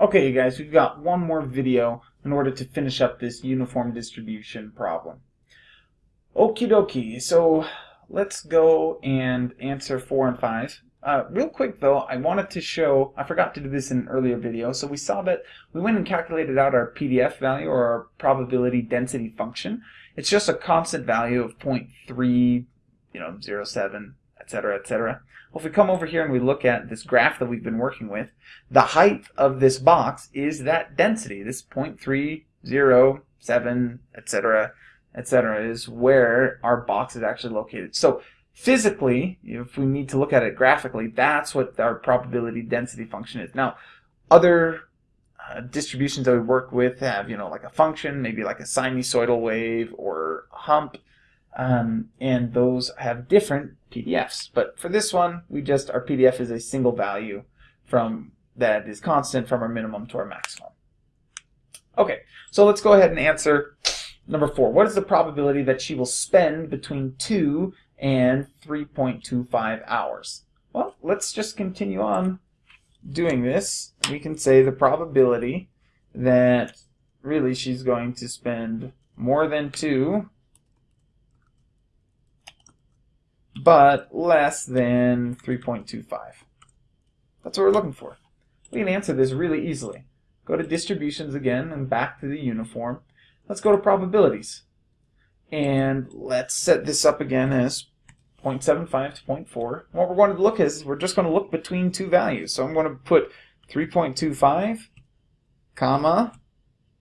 Okay, you guys, we've got one more video in order to finish up this uniform distribution problem. Okie dokie, so let's go and answer 4 and 5. Uh, real quick though, I wanted to show, I forgot to do this in an earlier video, so we saw that we went and calculated out our PDF value or our probability density function. It's just a constant value of 0.3, you know, 07, etc., etc. Well, if we come over here and we look at this graph that we've been working with, the height of this box is that density, this 0.307, etc., etc., is where our box is actually located. So physically, if we need to look at it graphically, that's what our probability density function is. Now, other uh, distributions that we work with have, you know, like a function, maybe like a sinusoidal wave or hump, um, and those have different PDFs. But for this one, we just, our PDF is a single value from that is constant from our minimum to our maximum. Okay, so let's go ahead and answer number four. What is the probability that she will spend between 2 and 3.25 hours? Well, let's just continue on doing this. We can say the probability that really she's going to spend more than 2 but less than 3.25. That's what we're looking for. We can answer this really easily. Go to distributions again and back to the uniform. Let's go to probabilities. And let's set this up again as 0.75 to 0.4. What we're going to look is we're just going to look between two values. So I'm going to put 3.25, comma,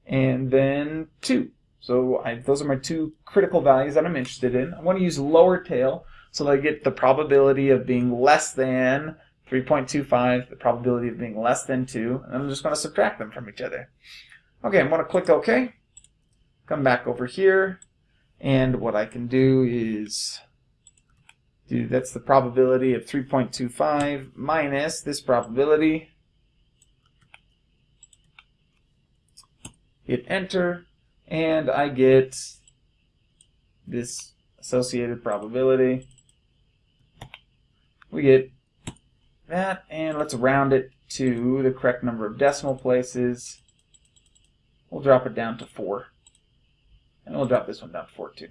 and then 2. So I, those are my two critical values that I'm interested in. I want to use lower tail so I get the probability of being less than 3.25, the probability of being less than 2, and I'm just going to subtract them from each other. Okay, I'm going to click OK, come back over here, and what I can do is do that's the probability of 3.25 minus this probability. Hit enter, and I get this associated probability we get that, and let's round it to the correct number of decimal places. We'll drop it down to 4. And we'll drop this one down to 4 too.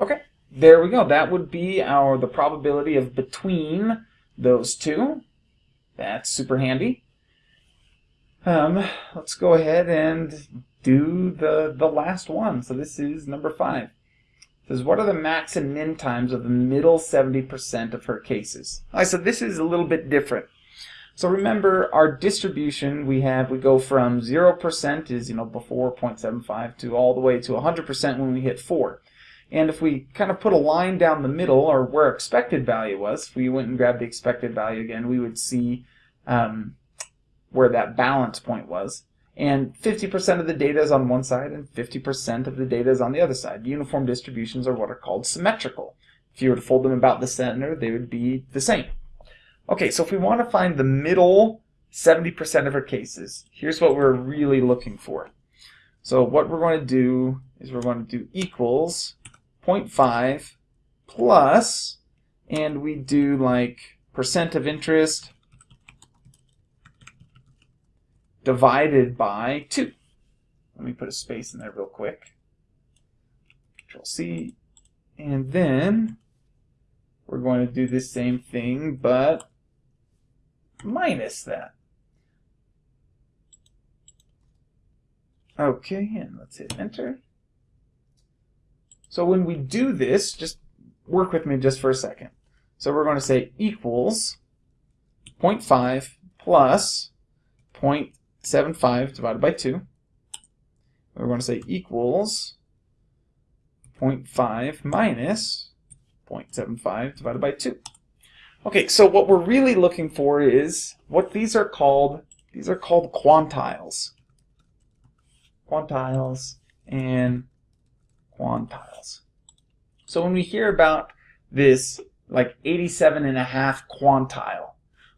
Okay, there we go. That would be our the probability of between those two. That's super handy. Um, let's go ahead and do the, the last one. So this is number 5 says, what are the max and min times of the middle 70% of her cases? I said this is a little bit different. So remember our distribution we have, we go from 0% is, you know, before 0.75 to all the way to 100% when we hit 4. And if we kind of put a line down the middle, or where expected value was, if we went and grabbed the expected value again, we would see um, where that balance point was and 50% of the data is on one side and 50% of the data is on the other side. Uniform distributions are what are called symmetrical. If you were to fold them about the center, they would be the same. Okay, so if we want to find the middle 70% of our cases, here's what we're really looking for. So what we're going to do is we're going to do equals 0.5 plus, and we do like percent of interest divided by 2. Let me put a space in there real quick. Control C. And then we're going to do the same thing, but minus that. Okay, and let's hit enter. So when we do this, just work with me just for a second. So we're going to say equals 0.5 plus 0.5 0.75 divided by 2. We're going to say equals 0.5 minus 0.75 divided by 2. Okay, so what we're really looking for is what these are called. These are called quantiles. Quantiles and quantiles. So when we hear about this like 87 and a half quantile,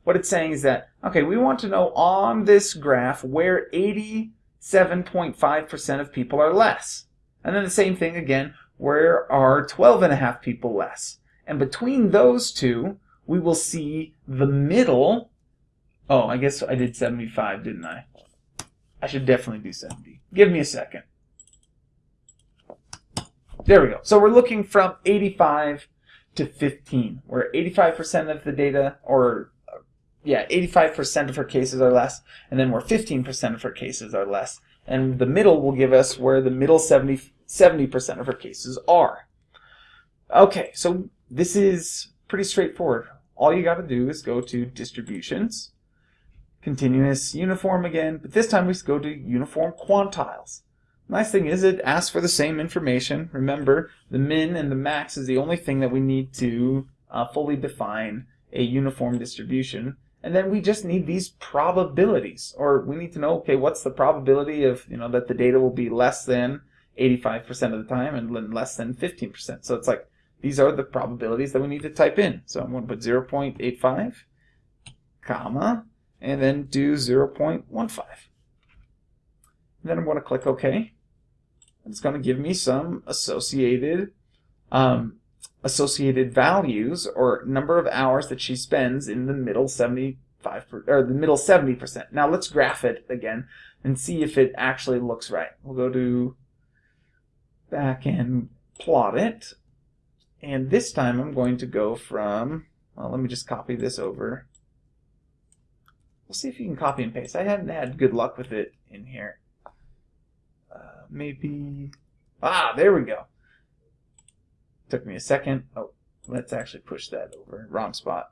what it's saying is that, okay, we want to know on this graph where 87.5% of people are less. And then the same thing again, where are 12 and a half people less. And between those two, we will see the middle. Oh, I guess I did 75, didn't I? I should definitely do 70. Give me a second. There we go. So we're looking from 85 to 15, where 85% of the data, or yeah, 85% of her cases are less, and then where 15% of her cases are less. And the middle will give us where the middle 70, 70% of her cases are. Okay, so this is pretty straightforward. All you got to do is go to distributions, continuous uniform again, but this time we go to uniform quantiles. Nice thing is it asks for the same information. Remember, the min and the max is the only thing that we need to uh, fully define a uniform distribution. And then we just need these probabilities, or we need to know, okay, what's the probability of, you know, that the data will be less than 85% of the time and less than 15%. So it's like, these are the probabilities that we need to type in. So I'm going to put 0.85, comma, and then do 0.15. Then I'm going to click OK. It's going to give me some associated um, associated values or number of hours that she spends in the middle 75 or the middle 70%. Now let's graph it again and see if it actually looks right. We'll go to back and plot it. And this time I'm going to go from, well, let me just copy this over. We'll see if you can copy and paste. I hadn't had good luck with it in here. Uh, maybe, ah, there we go. Took me a second. Oh, let's actually push that over. Wrong spot.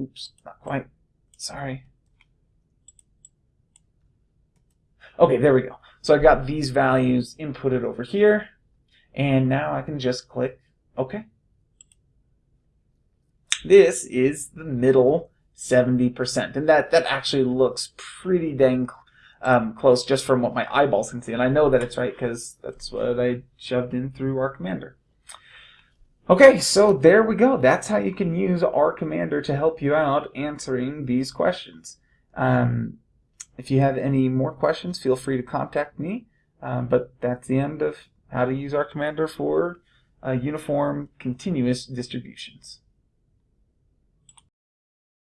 Oops, not quite. Sorry. Okay, there we go. So I got these values inputted over here, and now I can just click OK. This is the middle 70%. And that, that actually looks pretty dang um, close just from what my eyeballs can see. And I know that it's right because that's what I shoved in through R Commander. Okay, so there we go. That's how you can use R Commander to help you out answering these questions. Um, if you have any more questions, feel free to contact me. Um, but that's the end of how to use R Commander for uh, uniform continuous distributions.